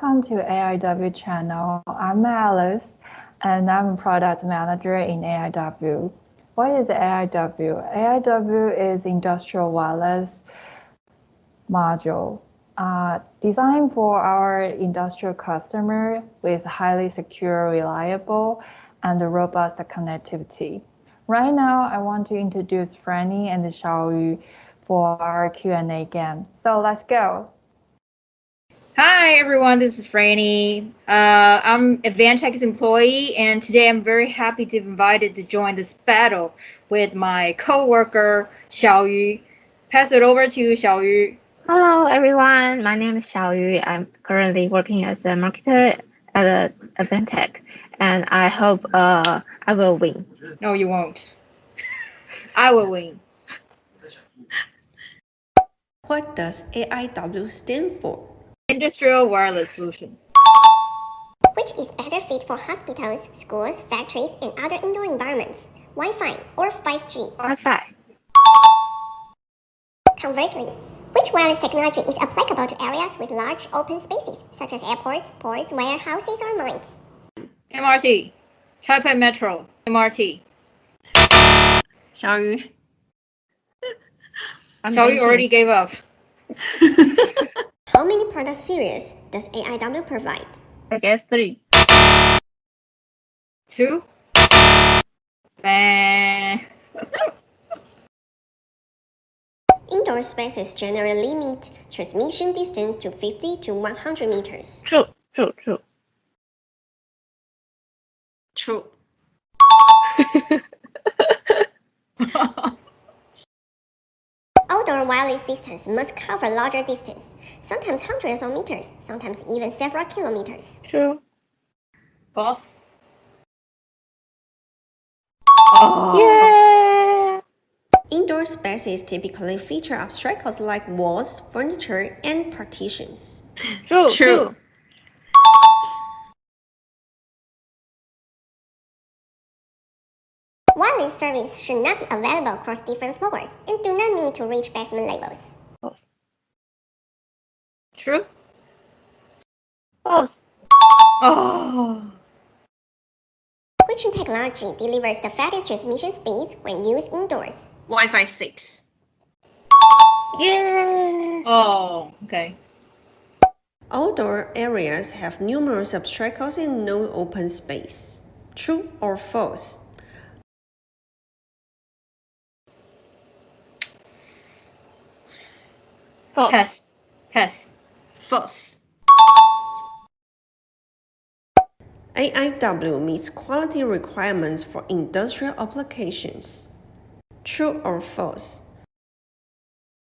welcome to AIW channel. I'm Alice and I'm a product manager in AIW. What is AIW? AIW is industrial wireless module uh, designed for our industrial customer with highly secure, reliable, and robust connectivity. Right now, I want to introduce Franny and Xiaoyu for our Q&A game. So let's go. Hi everyone, this is Franny. Uh, I'm Advantech's employee and today I'm very happy to be invited to join this battle with my co-worker Xiaoyu. Pass it over to you, Xiaoyu. Hello everyone, my name is Xiaoyu. I'm currently working as a marketer at Advantech and I hope uh, I will win. No, you won't. I will win. What does AIW stand for? Industrial Wireless Solution. Which is better fit for hospitals, schools, factories, and other indoor environments? Wi-Fi or 5G? Wi-Fi. Conversely, which wireless technology is applicable to areas with large open spaces, such as airports, ports, warehouses, or mines? MRT. Taipei Metro. MRT. Xiaoyu. Xiaoyu already gave up. How many product series does AIW provide? I guess three. Two. Bang. Indoor spaces generally limit transmission distance to 50 to 100 meters. True, true, true. True. Outdoor wireless systems must cover larger distance, sometimes hundreds of meters, sometimes even several kilometers. True. Boss. Oh. Yeah. Indoor spaces typically feature obstacles like walls, furniture, and partitions. True, True. true. Wireless service should not be available across different floors and do not need to reach basement levels. False. True. False. Oh. Which technology delivers the fastest transmission speeds when used indoors? Wi-Fi 6. Yeah. Oh. Okay. Outdoor areas have numerous obstacles and no open space. True or false? False. Pass. Pass. False. AIW meets quality requirements for industrial applications. True or false?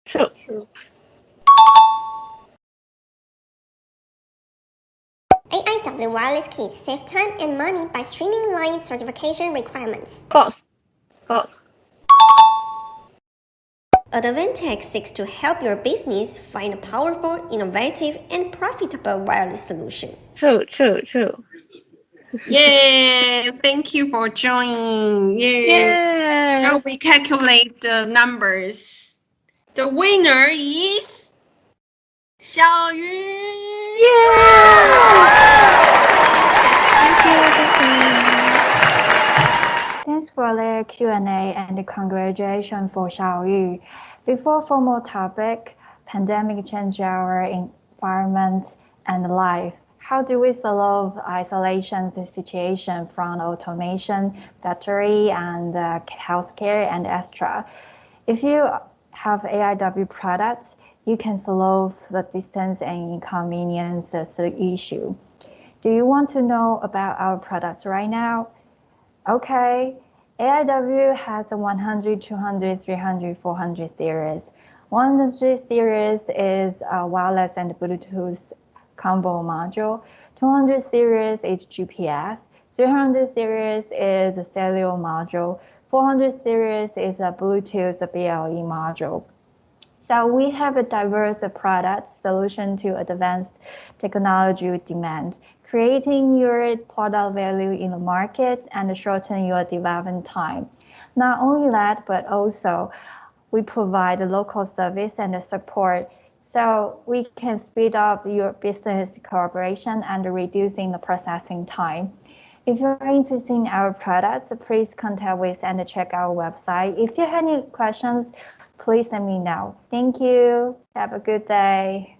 True. True. AIW wireless kits save time and money by streamlining certification requirements. False. False. Advantech seeks to help your business find a powerful, innovative, and profitable wireless solution. True, true, true. Yay! Thank you for joining. Yay! Yeah. Now we calculate the numbers. The winner is Xiaoyu. Yeah. Thank you, thank you. Thanks for the Q&A and congratulations for Xiaoyu. Before formal topic, pandemic change our environment and life. How do we solve isolation situation from automation, factory, and uh, healthcare and extra? If you have AIW products, you can solve the distance and inconvenience issue. Do you want to know about our products right now? Okay, AIW has a 100, 200, 300, 400 series. 100 series is a wireless and Bluetooth combo module. 200 series is GPS. 300 series is a cellular module. 400 series is a Bluetooth BLE module. So we have a diverse product solution to advanced technology demand, creating your product value in the market and shorten your development time. Not only that, but also we provide local service and support so we can speed up your business cooperation and reducing the processing time. If you're interested in our products, please contact with and check our website. If you have any questions, please let me know. Thank you. Have a good day.